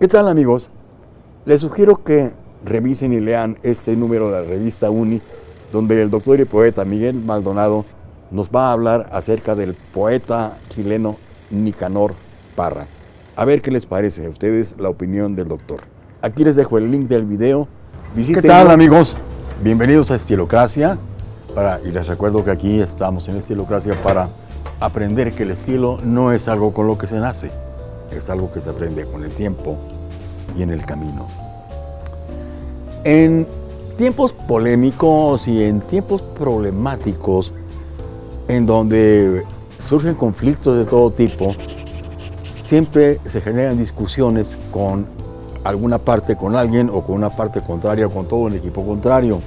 ¿Qué tal amigos? Les sugiero que revisen y lean este número de la revista UNI, donde el doctor y poeta Miguel Maldonado nos va a hablar acerca del poeta chileno Nicanor Parra. A ver qué les parece a ustedes la opinión del doctor. Aquí les dejo el link del video. ¿Qué tal amigos? Bienvenidos a Estilocracia. Para, y les recuerdo que aquí estamos en Estilocracia para aprender que el estilo no es algo con lo que se nace, es algo que se aprende con el tiempo y en el camino. En tiempos polémicos y en tiempos problemáticos, en donde surgen conflictos de todo tipo, siempre se generan discusiones con alguna parte, con alguien o con una parte contraria con todo un equipo contrario.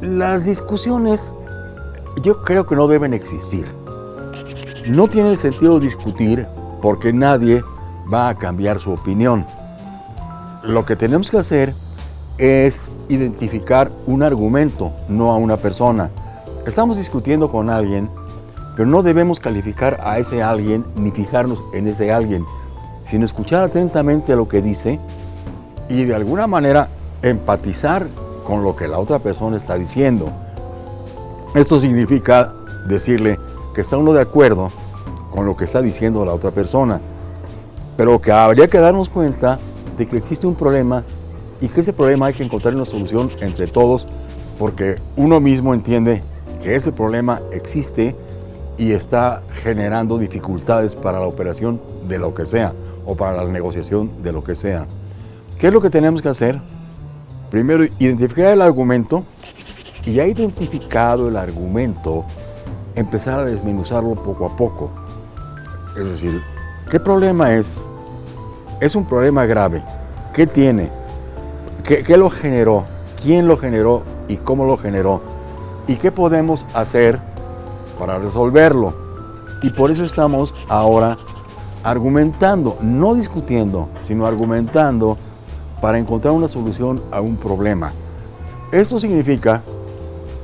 Las discusiones yo creo que no deben existir. No tiene sentido discutir porque nadie va a cambiar su opinión. Lo que tenemos que hacer es identificar un argumento, no a una persona. Estamos discutiendo con alguien, pero no debemos calificar a ese alguien ni fijarnos en ese alguien, sino escuchar atentamente lo que dice y de alguna manera empatizar con lo que la otra persona está diciendo. Esto significa decirle que está uno de acuerdo con lo que está diciendo la otra persona, pero que habría que darnos cuenta de que existe un problema y que ese problema hay que encontrar una solución entre todos porque uno mismo entiende que ese problema existe y está generando dificultades para la operación de lo que sea o para la negociación de lo que sea. ¿Qué es lo que tenemos que hacer? Primero, identificar el argumento y ya identificado el argumento, empezar a desmenuzarlo poco a poco. Es decir, ¿qué problema es? Es un problema grave. ¿Qué tiene? ¿Qué, ¿Qué, lo generó? ¿Quién lo generó y cómo lo generó? ¿Y qué podemos hacer para resolverlo? Y por eso estamos ahora argumentando, no discutiendo, sino argumentando para encontrar una solución a un problema. Esto significa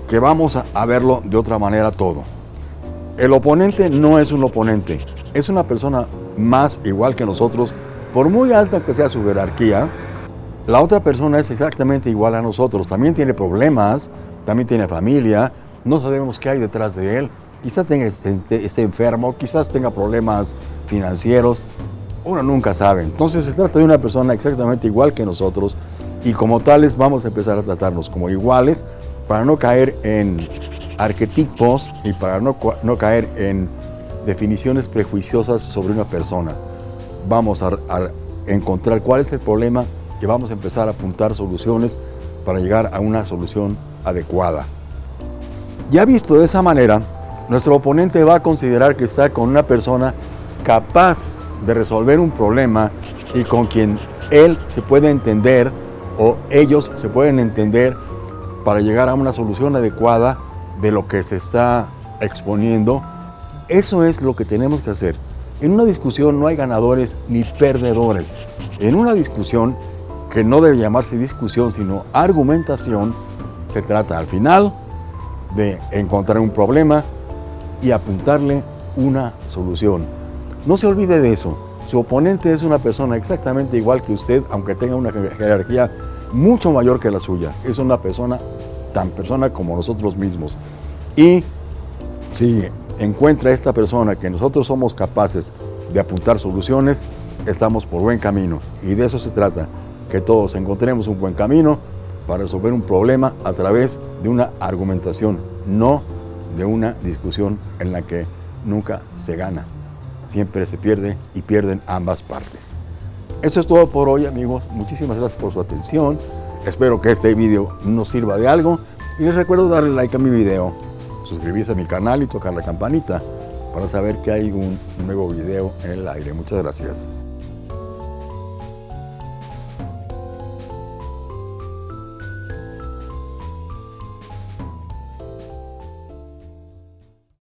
que vamos a, verlo de otra manera todo. El oponente no es un oponente, es una persona más igual que nosotros, por muy alta que sea su jerarquía, la otra persona es exactamente igual a nosotros, también tiene problemas, también tiene familia, no sabemos qué hay detrás de él, quizás tenga, esté, esté enfermo, quizás tenga problemas financieros, uno nunca sabe. Entonces se trata de una persona exactamente igual que nosotros y como tales vamos a empezar a tratarnos como iguales para no caer en arquetipos y para no, no caer en definiciones prejuiciosas sobre una persona. Vamos a, a, encontrar cuál es el problema y vamos a empezar a apuntar soluciones para llegar a una solución adecuada. Ya visto de esa manera, nuestro oponente va a considerar que está con una persona capaz de resolver un problema y con quien él se puede entender o ellos se pueden entender para llegar a una solución adecuada de lo que se está exponiendo. Eso es lo que tenemos que hacer. En una discusión no hay ganadores ni perdedores. En una discusión, que no debe llamarse discusión, sino argumentación, se trata al final de encontrar un problema y apuntarle una solución. No se olvide de eso. Su oponente es una persona exactamente igual que usted, aunque tenga una jerarquía mucho mayor que la suya. Es una persona tan persona como nosotros mismos. Y si encuentra esta persona que nosotros somos capaces de apuntar soluciones, estamos por buen camino. Y de eso se trata, que todos encontremos un buen camino para resolver un problema a través de una argumentación, no de una discusión en la que nunca se gana. Siempre se pierde y pierden ambas partes. Eso es todo por hoy, amigos. Muchísimas gracias por su atención. Espero que este video nos sirva de algo y les recuerdo darle like a mi video, suscribirse a mi canal y tocar la campanita para saber que hay un nuevo video en el aire. Muchas gracias.